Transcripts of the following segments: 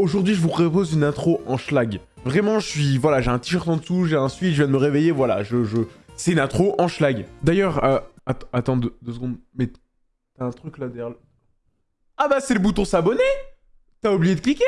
Aujourd'hui, je vous propose une intro en schlag. Vraiment, je suis... Voilà, j'ai un t-shirt en dessous, j'ai un suite, je viens de me réveiller, voilà, je... je... C'est une intro en schlag. D'ailleurs, euh, attends deux, secondes, mais t'as un truc là derrière... Ah bah, c'est le bouton s'abonner T'as oublié de cliquer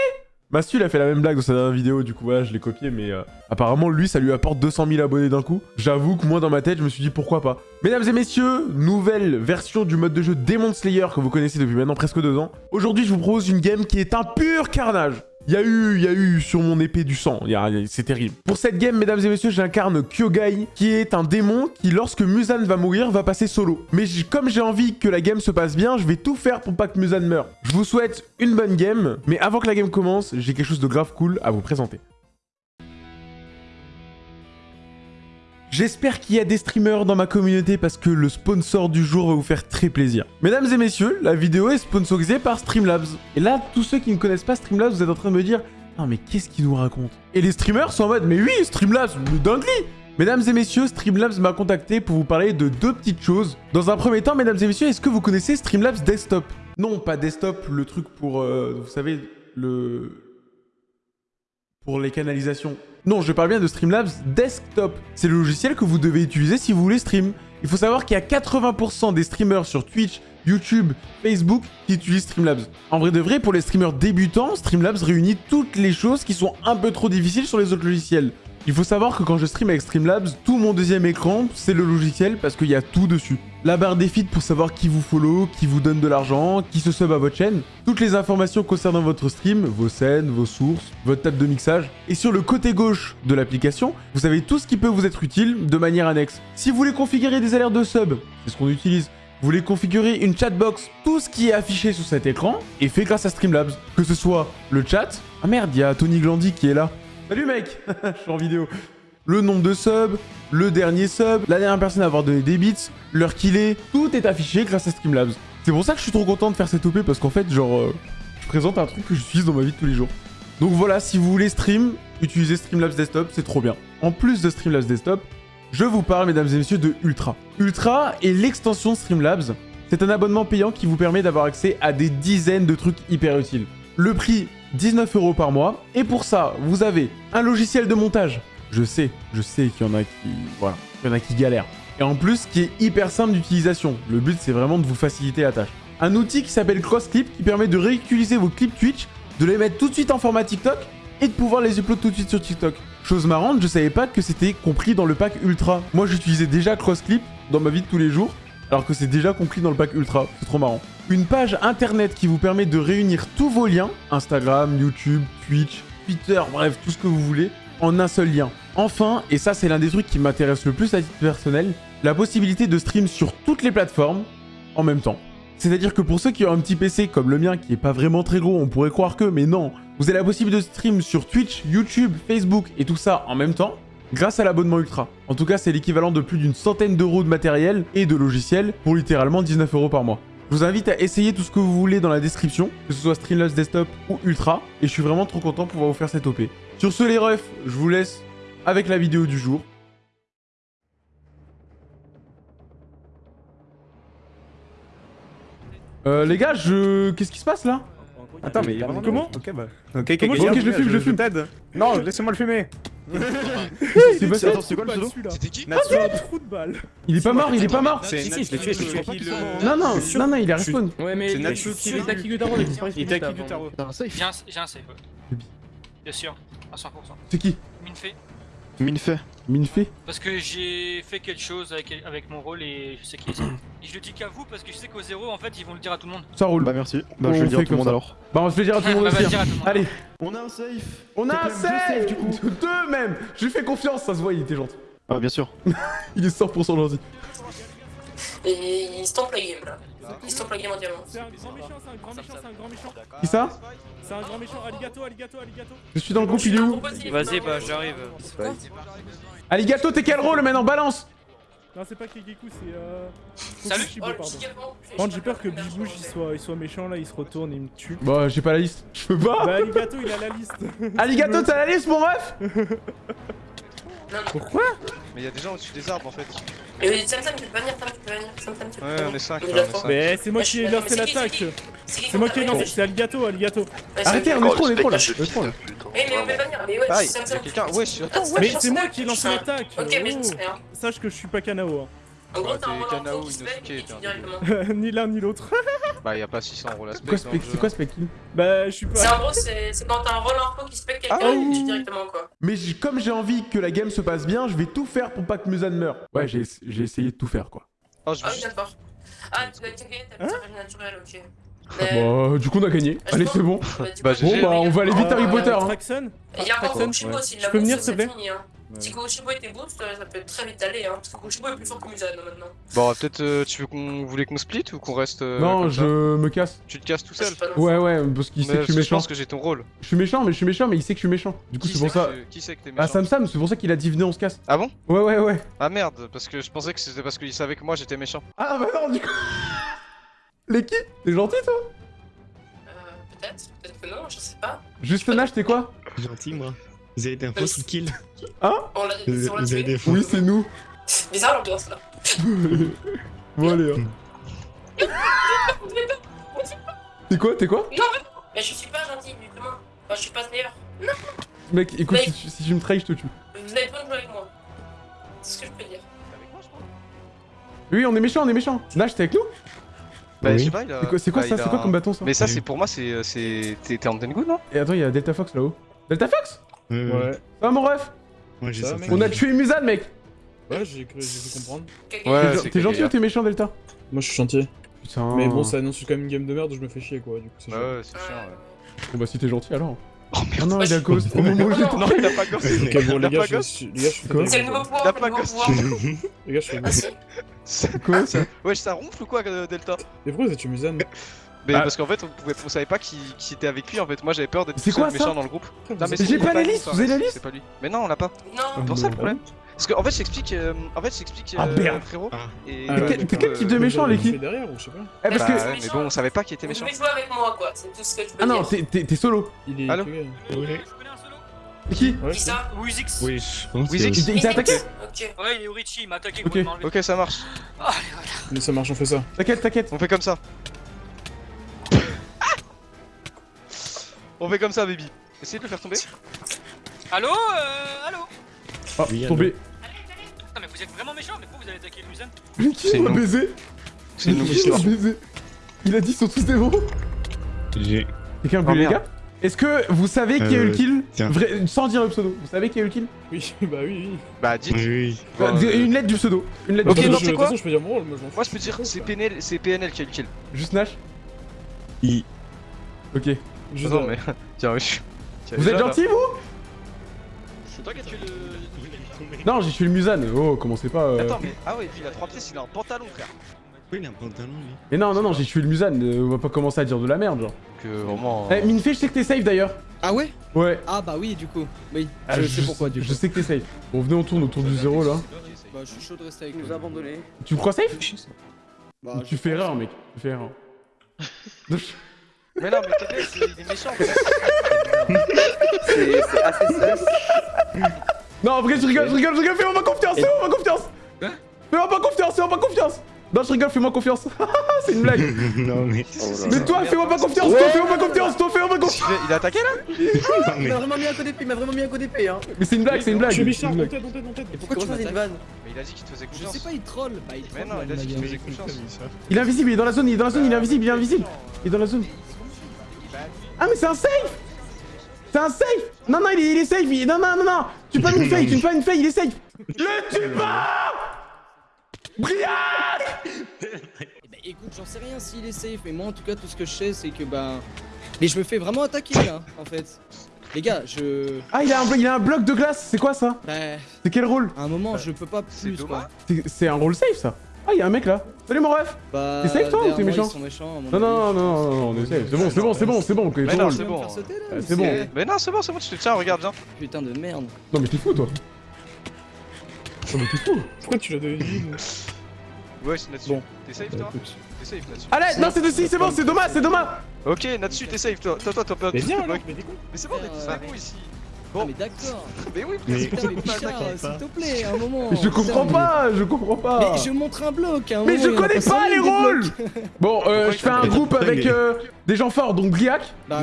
Mastu, il a fait la même blague dans sa dernière vidéo, du coup, voilà, je l'ai copié, mais euh, apparemment, lui, ça lui apporte 200 000 abonnés d'un coup. J'avoue que moi, dans ma tête, je me suis dit pourquoi pas. Mesdames et messieurs, nouvelle version du mode de jeu Demon Slayer que vous connaissez depuis maintenant presque deux ans. Aujourd'hui, je vous propose une game qui est un pur carnage. Il y eu, eu sur mon épée du sang. C'est terrible. Pour cette game, mesdames et messieurs, j'incarne Kyogai, qui est un démon qui, lorsque Musan va mourir, va passer solo. Mais comme j'ai envie que la game se passe bien, je vais tout faire pour pas que Musan meure. Je vous souhaite une bonne game, mais avant que la game commence, j'ai quelque chose de grave cool à vous présenter. J'espère qu'il y a des streamers dans ma communauté parce que le sponsor du jour va vous faire très plaisir. Mesdames et messieurs, la vidéo est sponsorisée par Streamlabs. Et là, tous ceux qui ne connaissent pas Streamlabs, vous êtes en train de me dire « Non mais qu'est-ce qu'il nous raconte ?» Et les streamers sont en mode « Mais oui, Streamlabs, le dinguerie !» Mesdames et messieurs, Streamlabs m'a contacté pour vous parler de deux petites choses. Dans un premier temps, mesdames et messieurs, est-ce que vous connaissez Streamlabs Desktop? Non, pas Desktop, le truc pour, euh, vous savez, le... Pour les canalisations. Non, je parle bien de Streamlabs Desktop. C'est le logiciel que vous devez utiliser si vous voulez stream. Il faut savoir qu'il y a 80% des streamers sur Twitch, YouTube, Facebook qui utilisent Streamlabs. En vrai de vrai, pour les streamers débutants, Streamlabs réunit toutes les choses qui sont un peu trop difficiles sur les autres logiciels. Il faut savoir que quand je stream avec Streamlabs, tout mon deuxième écran, c'est le logiciel parce qu'il y a tout dessus. La barre des feeds pour savoir qui vous follow, qui vous donne de l'argent, qui se sub à votre chaîne. Toutes les informations concernant votre stream, vos scènes, vos sources, votre table de mixage. Et sur le côté gauche de l'application, vous avez tout ce qui peut vous être utile de manière annexe. Si vous voulez configurer des alertes de sub, c'est ce qu'on utilise. Vous voulez configurer une chatbox, tout ce qui est affiché sur cet écran est fait grâce à Streamlabs. Que ce soit le chat... Ah merde, il y a Tony Glandy qui est là. Salut mec Je suis en vidéo. Le nombre de subs, le dernier sub, la dernière personne à avoir donné des bits, l'heure qu'il est, tout est affiché grâce à Streamlabs. C'est pour ça que je suis trop content de faire cette OP parce qu'en fait, genre, euh, je présente un truc que j'utilise dans ma vie de tous les jours. Donc voilà, si vous voulez stream, utilisez Streamlabs Desktop, c'est trop bien. En plus de Streamlabs Desktop, je vous parle, mesdames et messieurs, de Ultra. Ultra est l'extension Streamlabs. C'est un abonnement payant qui vous permet d'avoir accès à des dizaines de trucs hyper utiles. Le prix 19 euros par mois. Et pour ça, vous avez un logiciel de montage. Je sais, je sais qu'il y en a qui... Voilà, il y en a qui galèrent. Et en plus, qui est hyper simple d'utilisation. Le but, c'est vraiment de vous faciliter la tâche. Un outil qui s'appelle CrossClip, qui permet de réutiliser vos clips Twitch, de les mettre tout de suite en format TikTok, et de pouvoir les upload tout de suite sur TikTok. Chose marrante, je savais pas que c'était compris dans le pack Ultra. Moi, j'utilisais déjà CrossClip dans ma vie de tous les jours, alors que c'est déjà compris dans le pack Ultra. C'est trop marrant une page internet qui vous permet de réunir tous vos liens, Instagram, YouTube, Twitch, Twitter, bref, tout ce que vous voulez, en un seul lien. Enfin, et ça c'est l'un des trucs qui m'intéresse le plus à titre personnel, la possibilité de stream sur toutes les plateformes en même temps. C'est-à-dire que pour ceux qui ont un petit PC comme le mien, qui est pas vraiment très gros, on pourrait croire que, mais non, vous avez la possibilité de stream sur Twitch, YouTube, Facebook et tout ça en même temps, grâce à l'abonnement Ultra. En tout cas, c'est l'équivalent de plus d'une centaine d'euros de matériel et de logiciels pour littéralement 19 euros par mois. Je vous invite à essayer tout ce que vous voulez dans la description, que ce soit Streamlabs Desktop ou Ultra, et je suis vraiment trop content de pouvoir vous faire cette OP. Sur ce les refs, je vous laisse avec la vidéo du jour. Euh, les gars, je... Qu'est-ce qui se passe là? Attends, mais comment Ok, bah. Ok, comment Ok, je le fume, je le fume. Non, laissez-moi le fumer. C'est pas C'est quoi le pseudo? C'était qui? Natsu trou de balle. Il est pas mort, il est pas mort C'est si, je l'ai tué, je l'ai tué. Non, non, non, non, il est respawn. Ouais, mais C'est Natsu qui est Takigutaro, il a disparu. Il est Takigutaro. J'ai un, j'ai un save. Bien sûr, à 100%. C'est qui? Minfei. Minfei. Minfei Parce que j'ai fait quelque chose avec, avec mon rôle et je sais qui c'est. Et je le dis qu'à vous parce que je sais qu'au zéro en fait ils vont le dire à tout le monde. Ça roule. Bah merci. Bah On je vais le dire à tout le monde ça. alors. Bah on se fait dire à tout le monde Bah, aussi. dire à hein. tout le monde. Allez, On a un safe on a un saves, du coup. Deux même Je lui fais confiance, ça se voit, il était gentil. Ah bien sûr. Il est 100% gentil. Et il stomp la game là. Il stomp la game entièrement. C'est un grand méchant, c'est un grand méchant, c'est un grand méchant. Qui ça C'est un grand méchant. Aligato, aligato, aligato. Je suis dans le groupe, il est où Vas-y, bah j'arrive. Aligato, t'es quel rôle maintenant Balance Non, c'est pas Kegeku, c'est euh. Salut. Oh pardon. Par j'ai peur que Bibouche il soit, il soit méchant là, il se retourne et il me tue. Bah, j'ai pas la liste. Je peux pas Bah, Aligato, il a la liste. Aligato, t'as la liste, mon ref. Pourquoi Mais il y a des gens au-dessus des arbres en fait. Et Sam Sam, tu peux venir, Sam, tu peux venir. Sam Sam, tu peux Ouais, venir. on est 5 On là, est on est d'accord. 5. Mais c'est moi qui ai lancé l'attaque. c'est moi qui ai lancé, c'est Alligato. Ouais, Arrêtez, on est trop, on est trop là. Eh, mais on peut venir, mais ouais, Sam Sam. Mais c'est moi qui ai lancé l'attaque. Ok, mais je Oh. sais rien. Sache que je suis pas Kanao. En gros, Ouais, t'as un t'es rôle Kanao, info qui se Inosuke, fait et t'es tu un directement. Ni l'un ni l'autre. Bah, y a pas 600 rôles à C'est quoi, spec. spec- c'est quoi Speckin Bah, je suis C'est pas. en gros, c'est c'est quand t'as un rôle info qui fait quelqu'un Ah et oui. tu directement quoi. Mais comme j'ai envie que la game se passe bien, je vais tout faire pour pas que Musan meure. Ouais, j'ai j'ai essayé de tout faire quoi. Oh, je Ah oui, d'accord. Ah, tu dois être gagné, t'as Hein naturelle, ok. Mais- Bon, du coup on a gagné. Ah, je Allez, c'est bon. Bah, Bah. Bon, bah on va aller vite Ah, Harry Potter. hein. Il y a Kushibo aussi, Je la peux venir, s'il te c'est plaît fini. Hein. Si Kushibo était boost, euh, ça peut très vite aller. Hein, parce que Kushibo est plus fort que maintenant. Bon, peut-être euh, tu veux qu'on voulait qu'on split ou qu'on reste. euh, Non, comme je ça me casse. Tu te casses tout Ça, seul Ouais, ouais, parce qu'il sait que je suis que je méchant. pense que j'ai ton rôle. Je suis méchant, mais je suis méchant, mais il sait que je suis méchant. Du coup, Qui c'est pour ça. Qui c'est que t'es Ah, méchant Sam Sam, c'est pour ça qu'il a dit venez, on se casse. Ah bon? Ouais, ouais, ouais. Ah merde, parce que je pensais que c'était parce qu'il savait que moi j'étais méchant. Ah, bah non, du coup. L'équipe T'es gentil, toi? Euh, peut-être, peut-être que non, je sais pas. Juste Nash, t'es quoi? Gentil, moi. Vous avez des infos sur le kill Hein On l'a Vous on vous avez des infos Oui, c'est nous. Bizarre l'ambiance là. Bon, allez, hein. T'es quoi T'es quoi Mais je suis pas gentil, justement. Enfin, je suis pas meilleur. Mec, écoute, Mec. si, tu- si tu me trahis, je te tue. Vous avez besoin de jouer avec moi. C'est ce que je peux dire. Oui, on est méchant, on est méchant. Nash, t'es avec nous Bah, Oui. je sais pas, il a. C'est quoi, bah, ça C'est a quoi un- comme bâton, ça Mais ça, c'est pour moi, c'est. euh, c'est- T'es t'es en Tengu, non? Et attends, il y a Delta Fox là-haut. Delta Fox? Ouais, ouais. Ouais. Ça va, mon ref j'ai Ça, mec. On a tué Musan, mec Ouais, j'ai cru, j'ai pu comprendre. Ouais, T'es- gentil ou t'es méchant, Delta Moi, je suis chantier. Putain. Mais bon, ça annonce quand même une game de merde, je me fais chier quoi. Du coup, c'est Bah chiant. ouais, c'est chiant, ouais. Bon, bah, si t'es gentil, alors. Oh merde, non, il a cause. Au moment où j'étais. non, il a pas gosse. Ok, bon, Il a les gars, je suis. Les gars, je suis Quoi C'est le nouveau pouvoir, Il a le pas pouvoir. Les gars, je suis. C'est Quoi ça Wesh, ça ronfle ou quoi, euh, Delta? Mais pourquoi vous êtes Musan Mais Ah. parce qu'en fait, on, pouvait, on savait pas qui, qui était avec lui en fait. Moi j'avais peur d'être seul quoi, ça méchant dans le groupe. Non, mais J'ai c'est- pas la liste, vous avez la liste C'est pas lui. Mais non, on l'a pas. Non. C'est pour ça le problème. Parce qu'en fait, je t'explique. euh, en fait, je t'explique. Ah, euh, merde. frérot. Ah. Et Ah, T'es ouais, quel- mais t'es quand, quel type de euh, méchant, les qui fait derrière ou je sais pas. Eh, parce Bah que. ouais, mais bon, on savait pas qui était méchant. devez jouer avec moi quoi, c'est tout ce que je peux Ah non, dire. t'es- t'es t'es solo. Il est. Allô qui? Qui ça? Wizix. Oui, je pense Oui, que- Zix. Il t'a- attaqué Ok. Ouais, il est Urichi, il m'a attaqué, Ok. ça marche. Allez, voilà. Mais ça marche, on fait ça. T'inquiète, t'inquiète. On fait comme ça. On fait comme ça, baby. Essayez de le faire tomber. Allô euh, Allô Oh, Oui, tombé. Putain, mais vous êtes vraiment méchant, mais pourquoi vous avez attaqué Musan Mais qui nous. baisé C'est nous Qui m'a baisé Il a dit qu'ils sont tous des bons J'ai. Quelqu'un a Oh, les gars Est-ce que vous savez qui a eu le Euh, kill tiens. Vrai- Sans dire le pseudo. Vous savez qui a eu le kill Oui, bah oui, oui. Bah, dites. Oui, oui. Bah, Euh, Une lettre du pseudo. Une lettre Ok, non, pseudo. c'est quoi je peux dire mon rôle, moi je. Moi, peux dire c'est PNL, c'est PNL qui a eu le kill. Juste Nash I. Ok. Juste non, euh, mais. Tiens, oui. Tiens, Vous êtes gentil vous C'est toi qui as tué le. Non, j'ai tué le Musan. Oh, commencez pas. euh. Attends, mais. Ah ouais, puis il a 3 pièces, il a un pantalon, frère. Oui, il a un pantalon, lui. Mais non, non, non, j'ai tué le Musan. euh, on va pas commencer à dire de la merde, genre. Euh, vraiment. Eh, Minfei, je sais que t'es safe d'ailleurs. Ah ouais? Ouais. Ah bah oui du coup. Oui, Ah, je sais pourquoi du coup. Je sais que t'es safe. Bon, venez, on tourne autour du zéro là. Bah je suis chaud de rester avec nous abandonner. Tu me crois safe? Bah, Tu je fais erreur, mec. Tu fais erreur. Mais non, mais c'est- il est méchant. C'est assez sus. Non, en vrai, je rigole, je rigole, je rigole. Fais-moi pas confiance, fais-moi confiance. Fais-moi pas confiance, fais-moi pas confiance. Non, je rigole, fais-moi confiance. C'est une blague. non, mais. Oh là Mais là. toi, fais-moi pas confiance, toi, fais-moi pas confiance, toi, fais-moi pas confiance. Il a- Il a attaqué là Il mais. m'a vraiment mis un coup d'épée, il m'a vraiment mis un coup d'épée hein. Mais c'est une blague, c'est une blague. Je suis. Et pourquoi tu faisais une vanne Mais il a dit qu'il te faisait Je confiance. sais pas, il troll. Bah il Mais troll. non, il a dit qu'il te faisait confiance. Il est invisible, il est dans la zone, il est dans la zone, il est invisible, il est invisible. Il est dans la zone. Ah, mais c'est un safe C'est un safe Non, non, il est, il est safe, il... non, non, non, non Tu pas une fake, tu pas une fake, il est safe Le tue pas Briac bah écoute, j'en sais rien s'il est safe, mais moi en tout cas tout ce que je sais c'est que bah. Mais je me fais vraiment attaquer là, en fait. Les gars, je. Ah, il a, un, il a un bloc de glace, c'est quoi ça? Bah. C'est quel rôle? À un moment, je peux pas c'est plus quoi. C'est un rôle safe, ça Ah, il y a un mec là Salut mon ref Bah. T'es safe, toi, ou t'es méchant Non, non, non, non, non, on est safe. C'est bon, c'est bon, c'est bon, c'est bon. c'est bon. faire sauter, là, Ah, mais c'est bon. Mais non, c'est bon, c'est bon, tu te tiens, regarde, viens. Putain de merde. Non, mais t'es fou, toi Non, mais t'es fou Pourquoi tu l'as deviné Ouais, c'est Natsu. Bon. T'es safe toi? T'es safe Natsu. Allez, non, c'est de si, c'est bon, c'est Thomas, c'est Thomas Ok, Natsu, t'es safe toi. Toi, toi, toi, toi. Mais viens mais c'est bon, on est ici. Ah, mais d'accord. Mais oui, Mais- Putain, mais Pichard, T'inquiète s'il te plaît, un moment. Je comprends Putain, pas, je comprends pas. Mais je montre un bloc. un Mais moment, je connais pas les rôles Bon, euh, je fais un groupe avec euh, des gens forts, donc Gliac. Bah.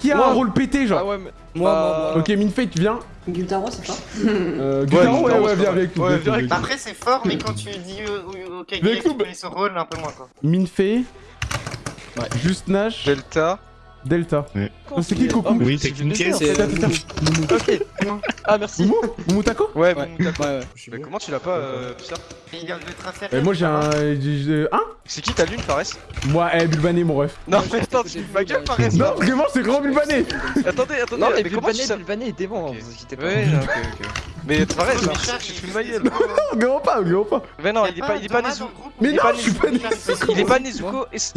Qui a un rôle pété, genre Ah ouais, mais. moi, Bah, moi. Ok, Minfei, tu viens Gutaro, c'est pas euh, Gutaro, ouais, ouais, c'est viens avec nous. Ouais, viens viens avec avec nous. Après, c'est fort, mais quand tu dis euh, ok, tu écoute, connais ce rôle, un peu moins quoi. Minfei, Juste Nash, Delta. Delta. C'est qui Coucou Oui, c'est une Attends, attends, Ok. Ah, merci. Moumou Moumou Taco Ouais. Mais comment tu l'as pas, euh, le tracer. Moi j'ai un... Hein C'est qui ta lune, Fares Moi, eh, Bulbané, mon ref. Non, mais attends, tu ma gueule, Fares. Non, vraiment, c'est grand Bulbané Attendez, attendez, Non, mais Bulbané, Bulbané est dément, Ok. vous inquiétez pas. Ouais, ok, ok. Mais Fares, tu fous ma gueule. Non, pas, pas. Mais non, il est pas, il est pas Nezuko. Mais Il est non, pas je suis pas Nezuko. Nezuko. Il est pas Nezuko,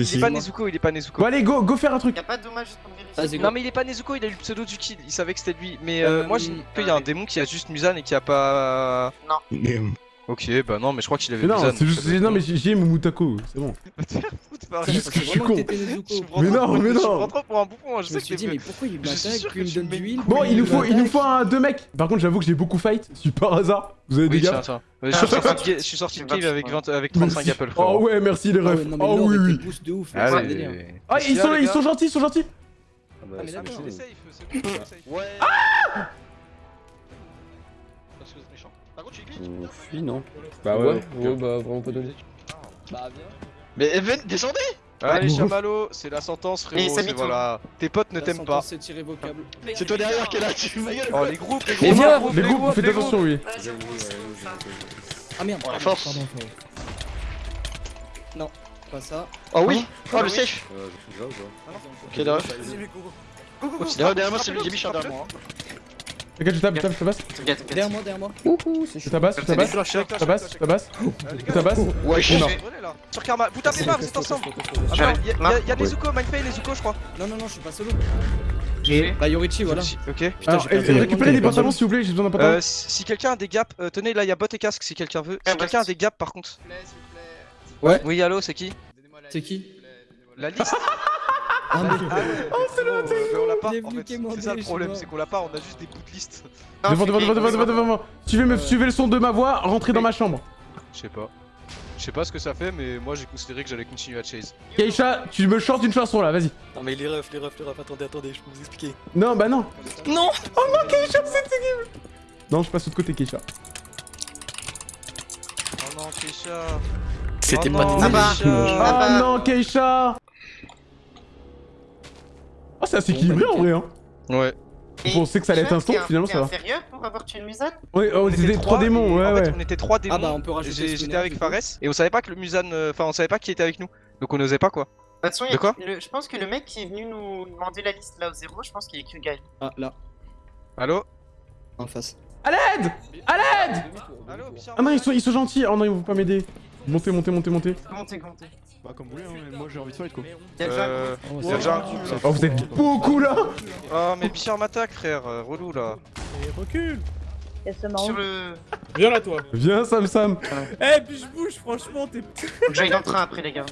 il est pas. Nezuko, il est pas Nezuko. Bon, allez, go, go faire un truc. Y'a pas de dommage juste pour vérifier. Vas-y, go. Non mais il est pas Nezuko, il a eu le pseudo du kill, il savait que c'était lui. Mais euh, Euh, moi j'ai qu'il y a un démon qui a juste Musan et qui a pas... Mais, Ok, bah non mais je crois qu'il avait Mais non, Musan. c'est juste... Non, mais j'ai Moumou Taco, c'est bon. C'est juste que je suis con. Mais non, mais Je non. prends trop pour un bouffon, je Je me sais suis que dit, mais pourquoi il Je m'attaque sûr Puis il me donne mets- d'huile Bon, il nous faut, il nous faut un deux mecs. Par contre, j'avoue que j'ai beaucoup fight. Si par hasard, vous avez des gars. Ouais, Je suis sorti de ga- je suis sorti de cave avec 20 avec 35 Merci. apples, Oh ouais, merci les Ah refs. Oh oui, oui. Ah, ils sont, ils sont gentils, ils sont gentils. Ah, mais Ah, mais d'accord. c'est safe, c'est bon, c'est safe. Ouais. Parce que c'est méchant. Par contre, tu es On fuit, non Bah ouais, bah vraiment pas donné. Bah viens. Mais Even, descendez Allez. Chamallow, c'est la sentence, Et frérot, ça c'est voilà. Tes potes ne t'aiment pas. irrévocable. C'est toi derrière qui est là, tu Oh, les groupes, les Mais groupes, Les groupes, faites les groupes. attention, oui. Ah merde. Oh, la force. Pardon. Pas ça. Oh oui Oh, Ah le safe Euh, Ok. Derrière- derrière moi, c'est le Bichard derrière moi. T'inquiète, je tape, je tape, je tabasse. T'inquiète, t'inquiète. Derrière moi, derrière moi. Ouhou, c'est Je tabasse, je tabasse, Je tabasse, je tabasse. Je tabasse. Ouais, je suis mort. Sur Karma, vous tapez pas, vous êtes ensemble. Ah, non, y'a y a- y a Nezuko, Mindfay et Nezuko, je crois. Non, non, non, je suis pas solo. Et Bah, Yorichi, voilà. Ok. Putain, Alors, perdu récupérez des le pantalons s'il vous plaît, j'ai besoin d'un pantalon. Euh, si quelqu'un a des gaps, euh, tenez, là, il y a bot et casque si quelqu'un veut. Si Ah, quelqu'un a des gaps, par contre. Ouais. Oui, allô, c'est qui C'est qui La liste Ah, mais. Oh, c'est là, On l'a pas, en fait. C'est ça le problème, c'est qu'on l'a pas, on a juste des bouts de liste. Devant, devant, devant, devant, devant, devant, devant. Suivez, me, Ouais. suivez le son de ma voix, rentrez dans ma chambre. Je sais pas. Je sais pas ce que ça fait, mais moi j'ai considéré que j'allais continuer à chase. Keisha, tu me chantes une chanson là, vas-y. Non mais les refs, les refs, les refs, attendez, attendez, je peux vous expliquer. Non, bah non. Non Oh non, Keisha, c'est terrible. Non, je passe de côté, Keisha. Oh non, Keisha. C'était oh pas Ah bah. Keisha. Ah Oh bah. non, Keisha Ah, c'est assez équilibré en vrai, hein. Ouais. On sait que ça allait être un un- finalement, ça va. sérieux pour avoir tué une Musan Ouais, oh, On c'était était trois démons, ouais, en fait, ouais. on était trois démons. Ah bah, on peut rajouter J'étais avec. Fares et on savait pas que le Musan. euh, Enfin, on savait pas qui était avec nous. Donc on osait pas quoi. De toute façon, il y a- De quoi le- je pense que le mec qui est venu nous demander la liste là au zéro, je pense qu'il a que Guy. Ah, là, Allo en face. À l'aide À l'aide Ah non, ils sont, ils sont gentils. Oh non, ils vont pas m'aider. Montez, montez, montez, montez. Montez, montez. Bah, comme vous voulez, hein, mais moi j'ai envie de fight quoi. Il y a déjà déjà un là. Oh, vous êtes beaucoup là Oh, mais Bichard m'attaque, frère. euh, Relou là. Et recule Sur le. Viens là, toi Viens, Sam Sam. Eh, puis je bouge, franchement, t'es. Faut que j'aille dans le train après, les gars.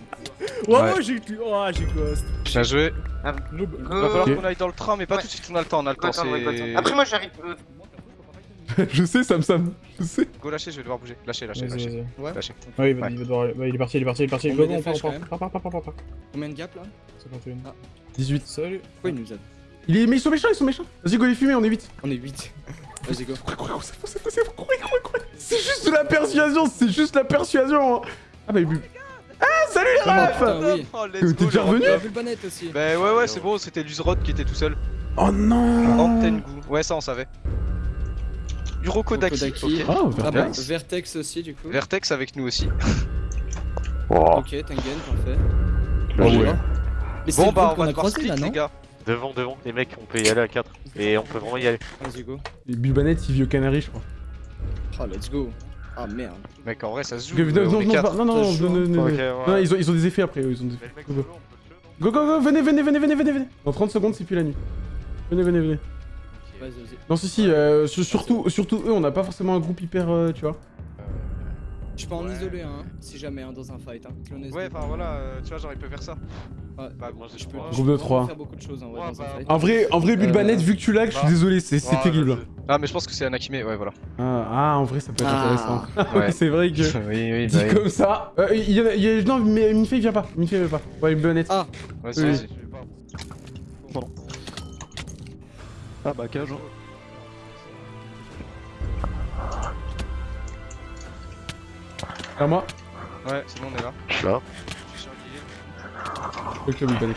Ouais, Ouais. ouais, j'ai. Oh, j'ai ghost. Bien joué. Noob. Go. Va falloir qu'on aille dans le train, mais pas Ouais. tout de suite, on a le temps, on a le temps. attends, ouais, go, C'est. Après, moi j'arrive. euh, Je sais, Sam Sam. Je sais. Go lâcher, je vais devoir bouger. Lâcher, lâcher, lâcher. Ouais. Lâcher. Ouais, il va, Ouais. il va devoir. Ouais, il est parti, il est parti, il est parti. On Go, met go, on part, part, part, part. Combien de gap là 51. 18. Salut. Pourquoi il nous aide Il est... Mais ils sont méchants, ils sont méchants. Vas-y, go les fumer, on est 8. On est 8. Vas-y, go. C'est juste de la persuasion, c'est juste la persuasion. hein. Ah bah, il bu- Ah, salut les Ah, refs. Oh, T'es déjà revenu vu le aussi. Bah ouais, ouais, c'est bon, c'était Luzrod qui était tout seul. Oh non Antenne goût. Ouais, ça on savait. Urokodaki. Urokodaki. ok. Oh, Ah bah, Vertex. Vertex aussi, du coup. Vertex avec nous aussi. Ok, Tengen, parfait. Oh ouais. Mais c'est Bon le bah on qu'on va devoir split là, les gars. Devant, devant, les mecs, on peut y aller à 4. Et on peut vraiment y aller. Vas-y, go. Et Bulbanet, il vit au Canary, je crois. Ah, let's go. Ah merde. Mec en vrai ça se joue. Non, non, on non, non, non, se non, ils ont, ils ont des effets après, eux, ils ont des effets. On. Go, go, go, venez, venez, venez, venez, venez, venez. Dans 30 secondes, c'est plus la nuit. Venez, venez, venez. Vas-y, vas-y. Non, si, si, euh, sur- surtout, surtout eux, on n'a pas forcément un groupe hyper, euh, tu vois. Je peux en Ouais. isoler un, hein, si jamais, hein, dans un fight. Hein. Ouais, enfin voilà, euh, tu vois, genre il peut faire ça. Ouais, Bah, moi, je peux, Groupe de vraiment trois. faire beaucoup de choses en vrai Ouais, dans un bah, fight. En vrai, en vrai, Bulbanet, Euh, vu que tu lag, je suis bah. désolé, c'est c'est terrible. Ah, mais je pense que c'est Anakime, ouais, voilà. Ah, ah, en vrai, ça peut être Ah. intéressant. Ouais. c'est vrai que... oui, oui, Dit bah, oui. comme ça. Euh, il y en a, il y a- non, mais Minfei vient pas. Minfei vient pas. Ouais, Bulbanet. Ah, Vas-y, Oui. vas-y. Ah bah cage. hein. À moi. Ouais, c'est bon, on est là. Je suis là. Je suis sur le. Ok, Bulbanet.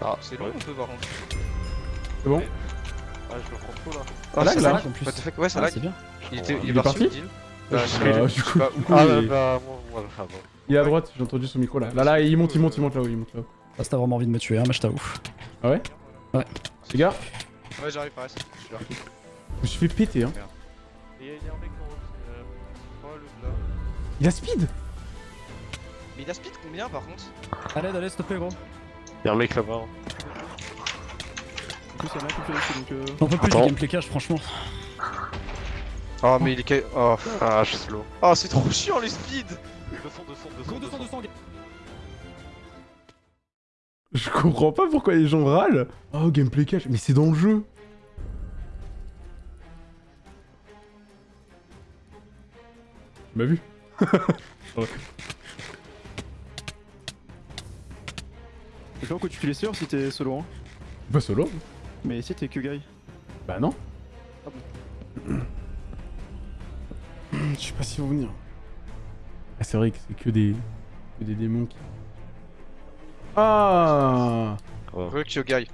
Ah, C'est long un peu par contre. C'est bon Ah, je me prends trop là. Ah, lag, ça là lag en plus. Ouais, ça Ah, lag. c'est bien. Il était Il il est parti Bah, Euh, du coup, Ah, il- bah, moi, moi, ah, bon. Il est à droite, j'ai entendu son micro là. Là, là, il monte, il monte, il monte là-haut, il monte là-haut. Ah, si t'as vraiment envie de me tuer, hein, mais je t'avoue. Ah ouais Ouais. Les gars, Ouais, j'arrive, Paris. Je suis là. je me suis fait péter, hein. Et il y a un mec en haut. euh, Oh, le là. Il a speed Mais il a speed combien par contre? Allez, allez, s'il te plaît, gros. Il y a un mec là-bas. hein. En plus, il y en a un qui fait donc. Euh... J'en peux plus du gameplay cash, franchement. Oh, mais il est. ca- Oh, Ah, je suis slow. oh c'est trop chiant les speeds De fond, de fond, de fond. de fond. Je comprends pas pourquoi les gens râlent. Oh, gameplay cash, mais c'est dans le jeu. Tu m'as vu Et quand tu les sûr si t'es solo, hein. Pas solo Mais si t'es que guy. Bah non. Je sais pas si vont venir. Ah, c'est vrai que c'est que des... que des démons qui... Ah Re Kyogai.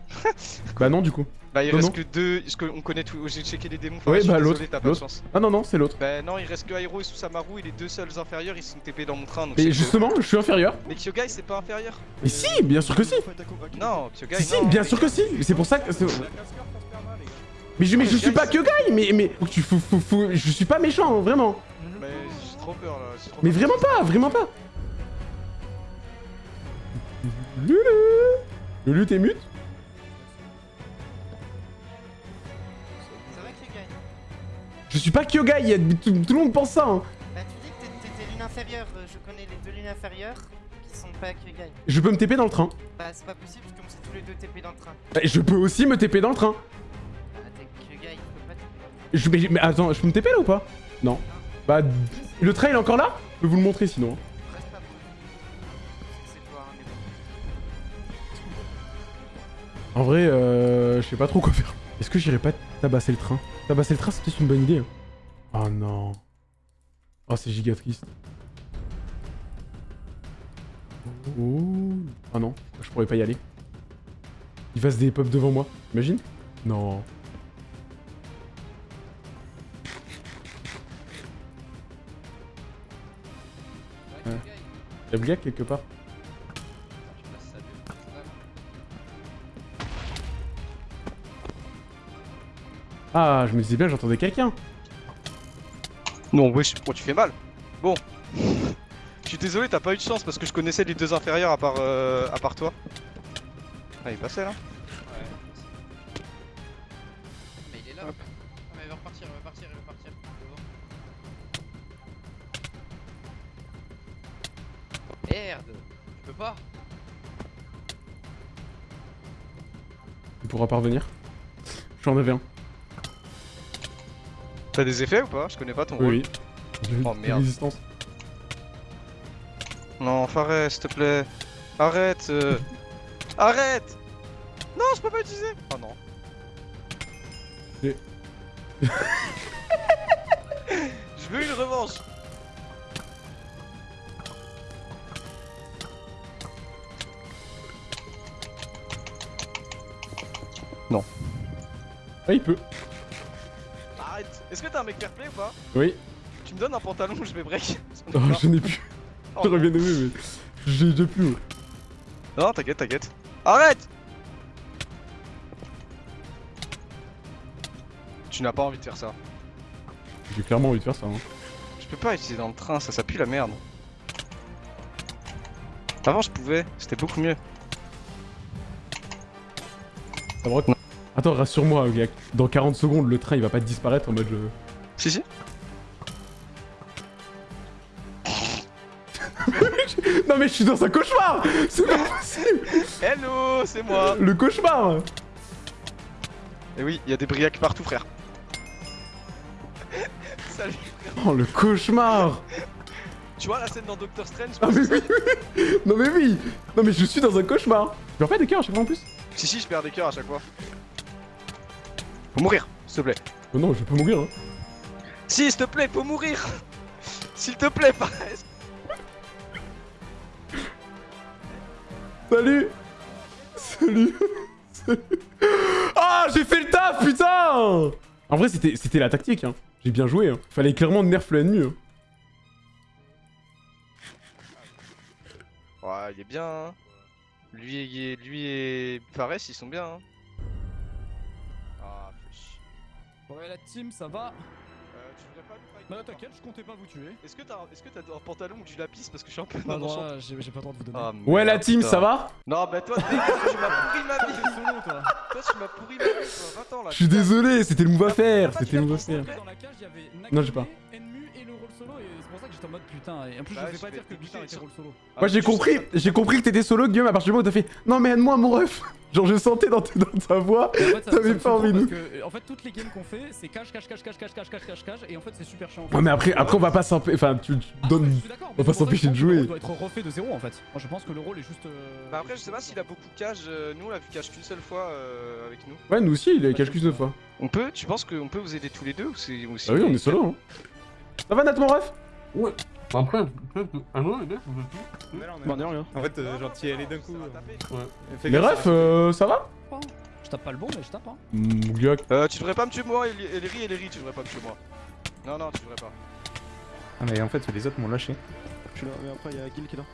Bah non du coup. Bah, il Non, reste non. que deux. Parce qu'on connaît tout. J'ai checké les démons. Ouais, bah, l'autre, T'as pas de l'autre. chance. Ah non non, c'est l'autre. Bah, non, il reste que Hiro et Susamaru et les deux seuls inférieurs ils sont TP dans mon train. Donc Mais justement, je suis inférieur. Mais Kyogai c'est pas inférieur Mais si, bien sûr que si Non, Kyogai Si, si, non. bien sûr que si C'est pour ça que... c'est- Mais je, mais je suis pas guy, mais, mais tu, faut, faut- faut- je suis pas méchant, vraiment. Mais j'ai trop peur là. trop Mais peur. vraiment pas, vraiment pas. Lulu Lulu, t'es mute? Je suis pas Kyogai, y a- tout, tout le monde pense ça. hein. Bah, tu dis que t'es- t'étais lune inférieure. euh, Je connais les deux lunes inférieures qui sont pas Kyogai. Je peux me TP dans le train. Bah, c'est pas possible comme c'est tous les deux TP dans le train. Bah, Je peux aussi me TP dans le train. Bah, t'es Kyogai, tu peux pas TP dans le train. Je, mais, mais attends, je peux me TP là ou pas? Non. Bah, le train il est encore là? Je peux vous le montrer sinon. Reste pas que toi, hein, mais bon. En vrai, euh, je sais pas trop quoi faire. Est-ce que j'irais pas tabasser le train? Tabasser le train, c'est peut-être une bonne idée. Oh non. Oh, c'est giga triste. Oh. Ah non, je pourrais pas y aller. Il fasse des pop devant moi, imagine Non. Ouais. Y'a Bliac quelque part? Ah, je me disais bien, j'entendais quelqu'un. Non, wesh, oh, tu fais mal. Bon. Je suis désolé, t'as pas eu de chance parce que je connaissais les deux inférieurs à part, euh, à part toi. Ah, il passait là Mais il est là. Ah, mais il va repartir, il va partir, il va partir. Merde, je peux pas. Il pourra pas revenir. J'en avais un. T'as des effets ou pas Je connais pas ton rôle. Oui. Oh, merde. Résistance. Non, Fares, s'il te plaît. Arrête euh. Arrête Non, je peux pas utiliser Oh non. Et- je veux une revanche Ah, il peut. Est-ce que t'as un mec fair play ou pas Oui. Tu me donnes un pantalon, je vais break. Oh, je n'ai plus. Oh, J'aurais bien aimé, mais j'ai déjà plus. ouais. Non, t'inquiète, t'inquiète. Arrête Tu n'as pas envie de faire ça. J'ai clairement envie de faire ça. Hein. Je peux pas utiliser dans le train, ça, ça pue la merde. Avant, je pouvais, c'était beaucoup mieux. Ça me rec- Attends, rassure-moi. Dans 40 secondes, le train il va pas disparaître en mode. euh, Si, si. non, mais je suis dans un cauchemar C'est pas possible Hello, c'est moi Le cauchemar Et oui, il y a des briacs partout, frère. Salut Oh, le cauchemar Tu vois la scène dans Doctor Strange Ah mais oui, oui. Non mais oui Non mais je suis dans un cauchemar Tu perds pas des cœurs à chaque fois en plus Si, si, je perds des cœurs à chaque fois. Faut mourir, s'il te plaît. Oh non, je peux mourir hein. Si, s'il te plaît, faut mourir S'il te plaît, pas... Salut Salut Salut Ah, j'ai fait le taf, putain En vrai, c'était la tactique, hein. J'ai bien joué, hein. Fallait clairement nerf l'ennemi, hein. Ouais, il est bien, hein. Lui et, lui et Fares, ils sont bien, hein. Ouais, la team, ça va Euh, tu voudrais pas Bah, par t'inquiète, je comptais pas vous tuer. Est-ce que t'as est-ce que t'as un pantalon ou du lapis parce que je suis un peu dans moi, j'ai j'ai pas le droit de vous donner. Ah, Ouais, la team, putain. ça va Non, bah toi, tu m'as pourri ma vie solo, toi. Toi, tu m'as pourri ma vie, toi, va-t'en là Je suis désolé, c'était le move à faire, c'était le move à faire. Non, j'ai pas. Enmu et le rôle solo, et pour ça que j'étais en mode putain. Et en plus, Bah, je vais pas dire que buter était rôle solo. Ah, Moi j'ai compris, j'ai compris que t'étais solo, Guillaume, à partir du moment où t'as fait « Non mais aide-moi mon ref !» Genre je sentais dans, ta- dans ta voix, t'avais pas envie de... En fait, toutes les games qu'on fait, c'est cache, cache, cache, cache, cache, cache, cache, cache, cache, et en fait, c'est super chiant. en fait. Ouais mais après, après on va pas s'empêcher, enfin tu, tu Ah, donnes... on va que s'empêcher de jouer. rôle doit être refait de zéro en fait. Moi, je pense que le rôle est juste. euh, Bah après, je sais pas s'il a beaucoup de cages, euh, nous on l'a vu cache qu'une seule fois euh, avec nous. Ouais nous aussi, il a cache qu'une fois. On peut, tu penses qu'on peut vous aider tous les deux ou c'est... ou c'est- Ah oui, on est solo, hein. Ça va Nat mon ref? Après, un moment, Bah, de rien. En fait, euh, genre, t'y es allé d'un coup. Ça va taper. Fais Les gaffe, refs, euh, ça va Je tape pas le bon, mais je tape. Hein. Mmh. Euh, tu devrais pas me tuer moi, Ellery, Ellery, tu devrais pas me tuer moi. Non, non, tu devrais pas. Ah, mais en fait, les autres m'ont lâché. Je suis là, mais après, il y a Gil qui est là.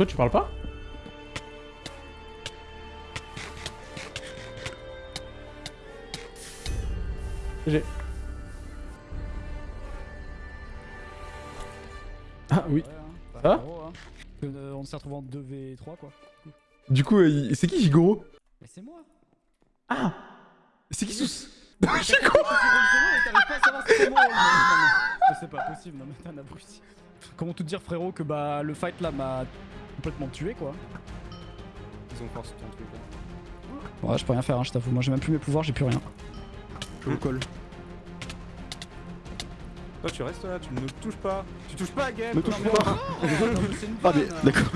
Toi tu parles pas J'ai... Ah oui. Ouais, hein. Ça hein. Euh, on s'est retrouvé en 2v3 quoi. Du coup, euh, c'est qui Gigoro Mais c'est moi Ah C'est qui sous J'ai mais c'est pas possible, non mais t'es un abruti. Comment te dire frérot que bah le fight là m'a complètement tué quoi. Ils ont force ton truc. hein. Ouais je peux rien faire hein, je t'avoue, moi j'ai même plus mes pouvoirs, j'ai plus rien. Je vous colle. Toi, tu restes là, tu ne touches pas. Tu touches pas à Game. Me touche pas. non, une Ah, mais vanne. d'accord.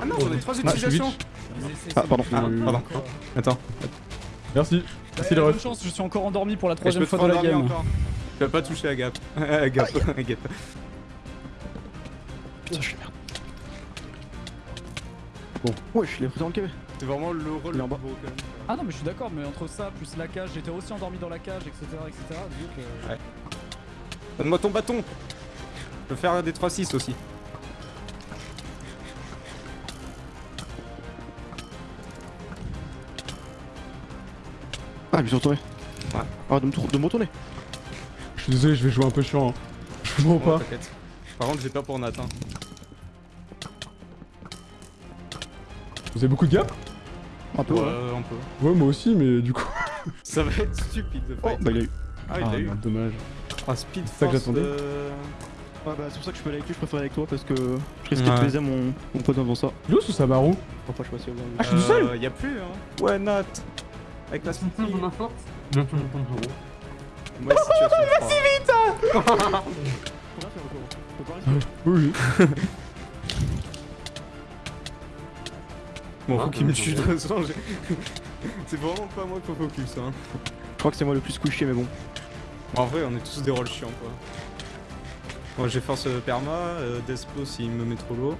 Ah non, j'en ai trois Ah, je suis utilisations. Ah, pardon. Ah, pardon. quoi. Attends. Merci. Merci Eh, les refs. chance, je suis encore endormi pour la troisième fois de la game. encore. Tu vas pas toucher à Gap. à Gap. à Gap. Putain, je suis. Bon, ouais, je suis les présents le KB. C'est vraiment le rôle le plus gros quand même. Ah non mais je suis d'accord, mais entre ça plus la cage, j'étais aussi endormi dans la cage, etc. etc. Ouais. Donne-moi ton bâton. Je peux faire des 3-6 aussi. Ah, je me suis retourné. Ouais. Ah, de me, tour- de me retourner. Je suis désolé, je vais jouer un peu chiant. hein. Je comprends Ouais, pas. Par contre, j'ai peur pour Nat. Vous avez beaucoup de gars Un peu, ouais. Ouais, un peu. Ouais, moi aussi, mais du coup... Ça va être stupide de Oh, fight. bah il a eu. Ah, il Ah, l'a eu. dommage. Ah, speed C'est ça que j'attendais. euh, Ah, bah c'est pour ça que je peux aller avec lui, je préfère aller avec toi parce que je risque de Ouais. baiser mon, mon pote devant ça. Il est où ce Enfin, je pas si va Ah, je suis tout seul euh, Y'a plus, hein. Ouais, Nat. Avec la speed. Moi, situation de froid. Faut rien faire encore. Faut pas rester. Oui, Bon, Ah, faut qu'il me tue de toute façon. j'ai- C'est vraiment pas moi qu'il faut focus, hein. Je crois que c'est moi le plus couché, mais bon. En vrai, on est tous des rôles chiants, quoi. Moi, j'ai force euh, perma, euh, Despo s'il me met trop lourd.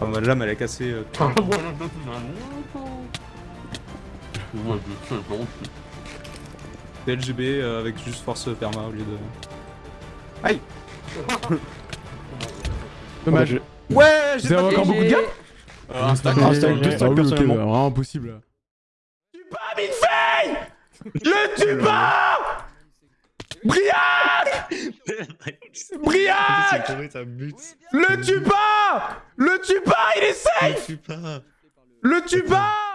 Ah, bah, l'âme, elle a cassé. euh, LGB euh, avec juste force perma au lieu de. Aïe Dommage. Ouais, avez encore beaucoup de gars euh, Instagram, ah, Instagram. Vraiment impossible. Pas Midfay Le tu pas Briac Briac Le tu pas Le tu pas, il est safe! Le tu pas